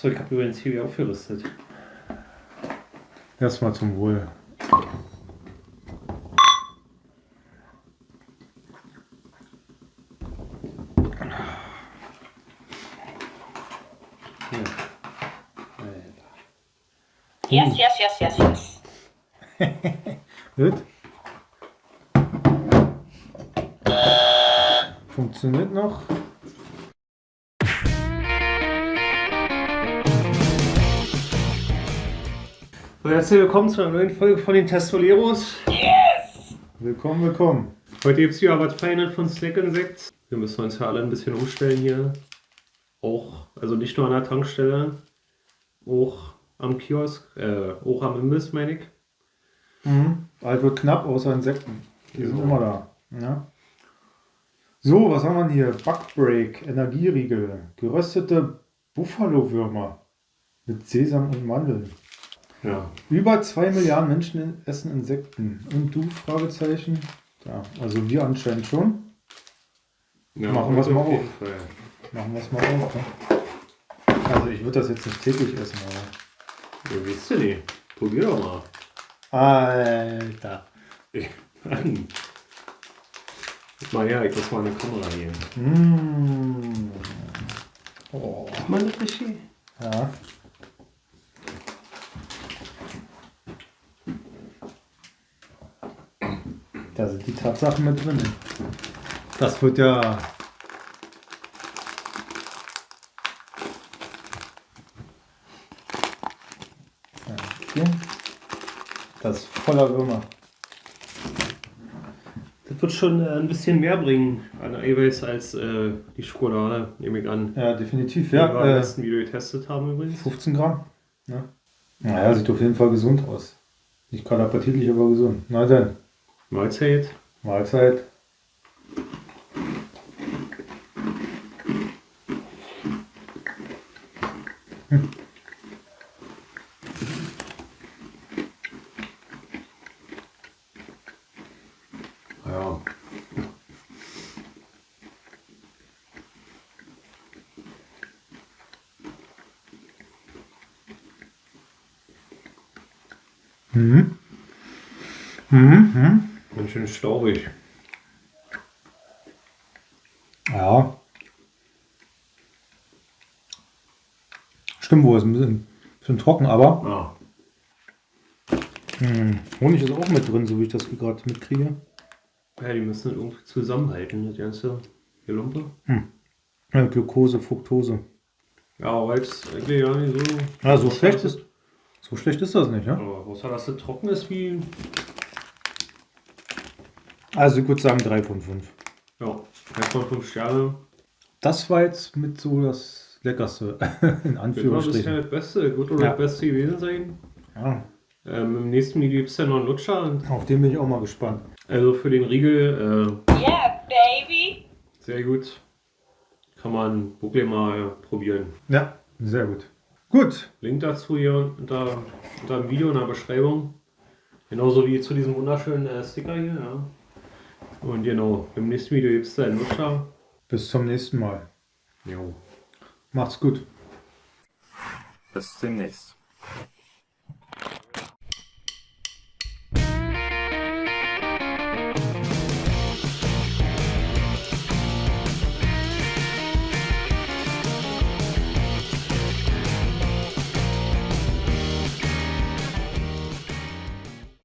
So, ich habe übrigens hier aufgerüstet. Erstmal zum Wohl. Yes, yes, yes, yes, yes. Gut. Funktioniert noch. So, herzlich willkommen zu einer neuen Folge von den Testoleros. Willkommen, willkommen. Heute gibt es hier was Feines von Snack Insects. Wir müssen uns ja alle ein bisschen umstellen hier. Auch, also nicht nur an der Tankstelle, auch am Kiosk, äh, auch am Imbiss, meine ich. Mhm. Wird knapp, außer Insekten. Die sind Ja. immer da. Ja. So, was haben wir hier? Backbreak, Energieriegel, geröstete Buffalo-Würmer mit Sesam und Mandeln. Ja. Über zwei Milliarden Menschen essen Insekten. Und du? Fragezeichen. Ja, also wir anscheinend schon. ja Machen wir's mal auf. Fall. Machen wir es mal auf. Ne? Also ich würde das jetzt nicht täglich essen, aber. Ja, weißt du nicht. Probier doch mal. Alter. Mann. Guck mal her, ich muss mal eine Kamera geben. Mmh. Oh. Sieht man das richtig? Ja. Da sind die Tatsachen mit drin. Das wird ja. Das ist voller Würmer. Das wird schon äh, ein bisschen mehr bringen an Eiweiß als äh, die Schokolade, nehme ich an. Ja, definitiv. Die wir Ja, am äh, letzten Video getestet haben übrigens. 15 Gramm. Ja. Naja, sieht auf jeden Fall gesund aus. Nicht gerade appetitlich, aber gesund. Na dann, Mahlzeit. Mahlzeit. Ja. Mhm. Mhm. Ganz schön staubig. Ja. Stimmt wohl, ist ein bisschen, bisschen trocken, aber Ah. hm, Honig ist auch mit drin, so wie ich das gerade mitkriege. Ja, die müssen das irgendwie zusammenhalten, das ganze Gelumpe. Ja, Glucose, Fructose. Ja, aber jetzt eigentlich ja nicht so. Ja, so schlecht ist, so schlecht ist das nicht, ja? Aber außer dass es trocken ist wie. Also ich würde sagen 3 von 5. Ja, 3 von 5 Sterne. Das war jetzt mit so das Leckerste, in Wird mal bisher Anführungsstrichen. das Beste. Gut oder Ja. das Beste gewesen sein. Ja, Ähm, Im nächsten Video gibt es ja noch einen Lutscher. Und auf den bin ich auch mal gespannt. Also für den Riegel Yeah, baby. äh, sehr gut. Kann man wirklich mal probieren. Ja, sehr gut. Gut, Link dazu hier unter, unter dem Video in der Beschreibung. Genauso wie zu diesem wunderschönen äh, Sticker hier. Ja. Und genau, im nächsten Video gibt es da einen Lutscher. bis zum nächsten Mal. Jo. Macht's gut. Bis demnächst.